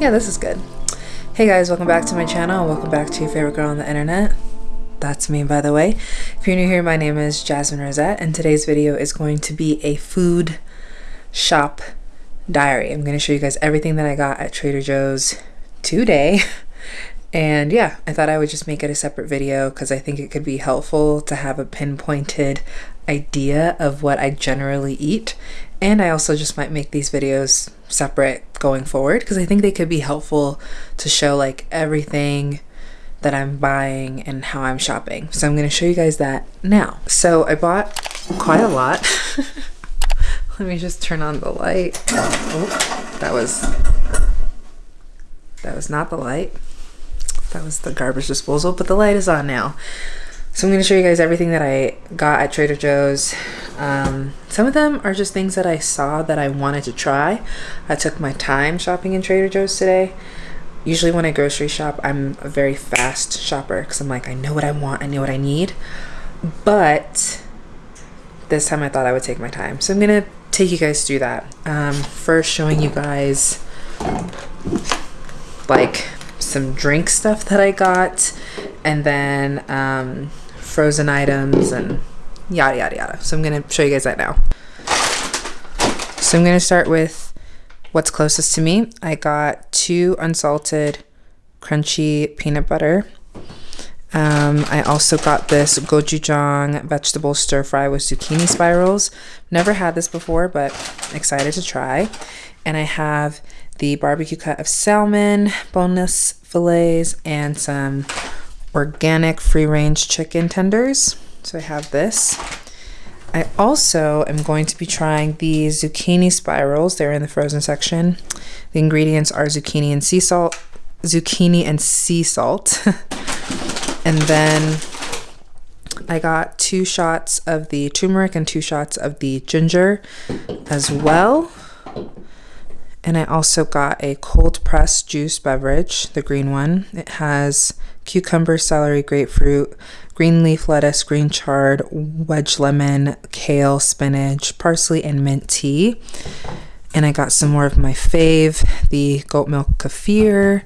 Yeah, this is good. Hey guys, welcome back to my channel. Welcome back to your favorite girl on the internet. That's me, by the way. If you're new here, my name is Jasmine Rosette, and today's video is going to be a food shop diary. I'm going to show you guys everything that I got at Trader Joe's today. And yeah, I thought I would just make it a separate video because I think it could be helpful to have a pinpointed idea of what I generally eat. And I also just might make these videos separate going forward because I think they could be helpful to show like everything that I'm buying and how I'm shopping. So I'm going to show you guys that now. So I bought quite a lot. Let me just turn on the light. Oh, that was that was not the light. That was the garbage disposal, but the light is on now. So I'm going to show you guys everything that I got at Trader Joe's. Um, some of them are just things that I saw that I wanted to try. I took my time shopping in Trader Joe's today. Usually when I grocery shop, I'm a very fast shopper because I'm like, I know what I want, I know what I need. But this time I thought I would take my time. So I'm going to take you guys through that. Um, first showing you guys like some drink stuff that I got, and then um, frozen items and yada yada yada. So I'm gonna show you guys that now. So I'm gonna start with what's closest to me. I got two unsalted crunchy peanut butter. Um, I also got this gochujang vegetable stir fry with zucchini spirals. Never had this before, but excited to try. And I have the barbecue cut of salmon, boneless fillets, and some organic free range chicken tenders. So I have this. I also am going to be trying these zucchini spirals. They're in the frozen section. The ingredients are zucchini and sea salt, zucchini and sea salt. and then I got two shots of the turmeric and two shots of the ginger as well. And I also got a cold pressed juice beverage, the green one. It has cucumber, celery, grapefruit, green leaf lettuce, green chard, wedge lemon, kale, spinach, parsley, and mint tea. And I got some more of my fave, the goat milk kefir.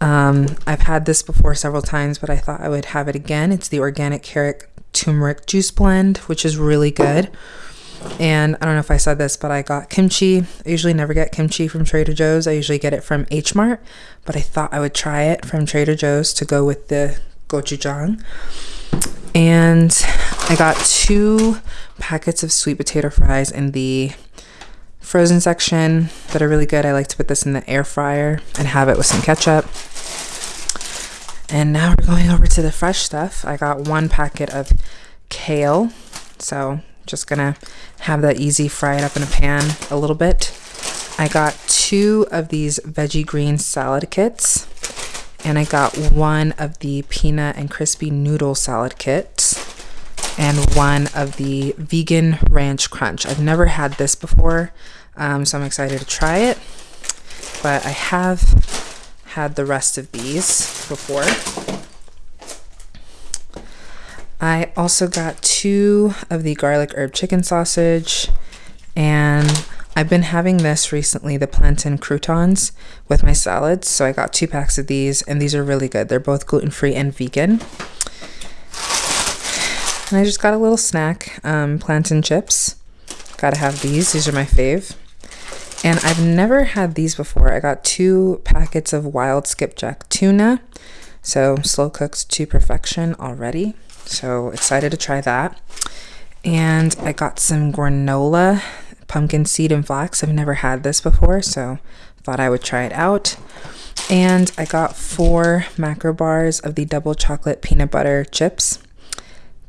Um, I've had this before several times, but I thought I would have it again. It's the organic carrot turmeric juice blend, which is really good. And I don't know if I said this, but I got kimchi. I usually never get kimchi from Trader Joe's. I usually get it from H Mart, but I thought I would try it from Trader Joe's to go with the gochujang. And I got two packets of sweet potato fries in the frozen section that are really good. I like to put this in the air fryer and have it with some ketchup. And now we're going over to the fresh stuff. I got one packet of kale. So just gonna have that easy, fry it up in a pan a little bit. I got two of these veggie green salad kits and I got one of the peanut and crispy noodle salad kits and one of the vegan ranch crunch. I've never had this before, um, so I'm excited to try it. But I have had the rest of these before. I also got two of the garlic herb chicken sausage and I've been having this recently, the plantain croutons with my salads. So I got two packs of these and these are really good. They're both gluten-free and vegan. And I just got a little snack, um, plantain chips. Gotta have these, these are my fave. And I've never had these before. I got two packets of wild skipjack tuna. So slow cooked to perfection already. So excited to try that. And I got some granola, pumpkin seed and flax. I've never had this before, so thought I would try it out. And I got four macro bars of the double chocolate peanut butter chips.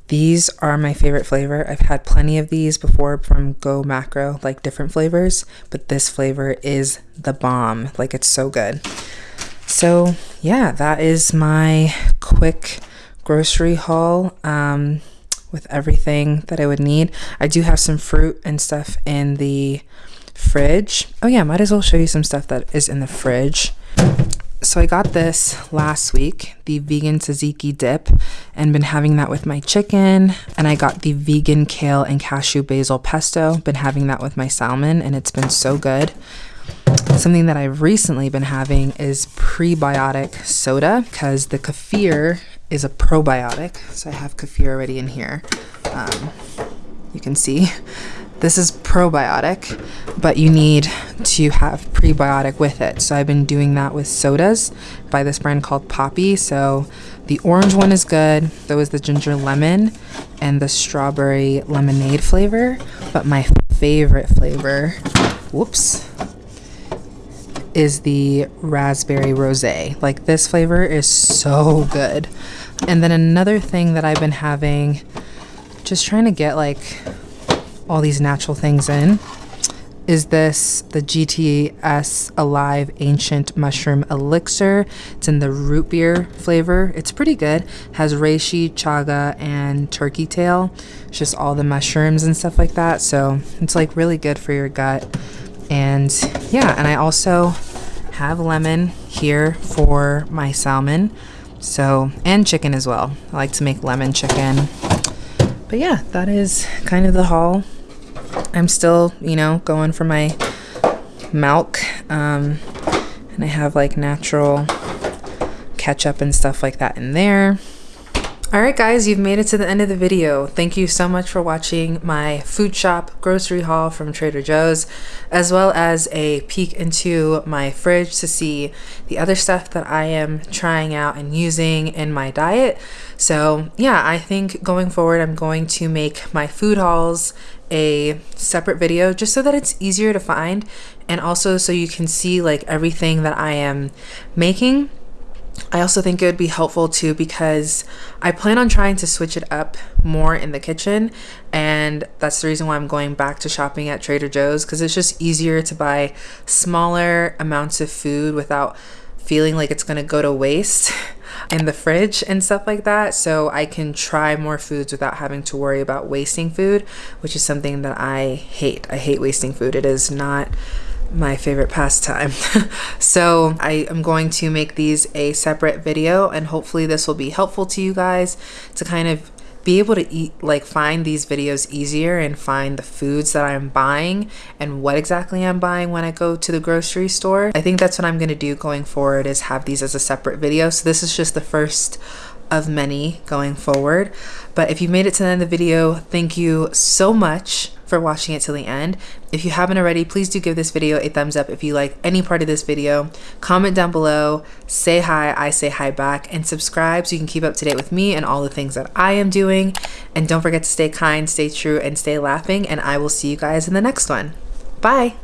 These are my favorite flavor. I've had plenty of these before from Go Macro, like different flavors, but this flavor is the bomb. Like it's so good. So yeah, that is my quick grocery haul um, with everything that I would need. I do have some fruit and stuff in the fridge. Oh yeah, might as well show you some stuff that is in the fridge. So I got this last week, the vegan tzatziki dip, and been having that with my chicken. And I got the vegan kale and cashew basil pesto, been having that with my salmon, and it's been so good. Something that I've recently been having is prebiotic soda because the kefir is a probiotic. So I have kefir already in here. Um, you can see this is probiotic, but you need to have prebiotic with it. So I've been doing that with sodas by this brand called Poppi. So the orange one is good. There was the ginger lemon and the strawberry lemonade flavor. But my favorite flavor, whoops, is the raspberry rosé. Like this flavor is so good. And then another thing that I've been having, just trying to get like all these natural things in is this the GTS Alive Ancient Mushroom Elixir. It's in the root beer flavor. It's pretty good. Has reishi, chaga, and turkey tail. It's just all the mushrooms and stuff like that. So it's like really good for your gut. And yeah, and I also have lemon here for my salmon. So, and chicken as well. I like to make lemon chicken. But yeah, that is kind of the haul I'm still, you know, going for my milk. Um, and I have like natural ketchup and stuff like that in there. Alright guys, you've made it to the end of the video. Thank you so much for watching my food shop grocery haul from Trader Joe's, as well as a peek into my fridge to see the other stuff that I am trying out and using in my diet. So yeah, I think going forward I'm going to make my food hauls a separate video just so that it's easier to find and also so you can see like everything that I am making I also think it would be helpful too because I plan on trying to switch it up more in the kitchen and that's the reason why I'm going back to shopping at Trader Joe's because it's just easier to buy smaller amounts of food without feeling like it's going to go to waste in the fridge and stuff like that so I can try more foods without having to worry about wasting food which is something that I hate. I hate wasting food. It is not my favorite pastime. so I am going to make these a separate video and hopefully this will be helpful to you guys to kind of be able to eat like find these videos easier and find the foods that I'm buying and what exactly I'm buying when I go to the grocery store. I think that's what I'm going to do going forward is have these as a separate video. So this is just the first of many going forward. But if you made it to the end of the video, thank you so much for watching it till the end. If you haven't already, please do give this video a thumbs up if you like any part of this video. Comment down below, say hi, I say hi back, and subscribe so you can keep up to date with me and all the things that I am doing. And don't forget to stay kind, stay true, and stay laughing, and I will see you guys in the next one. Bye!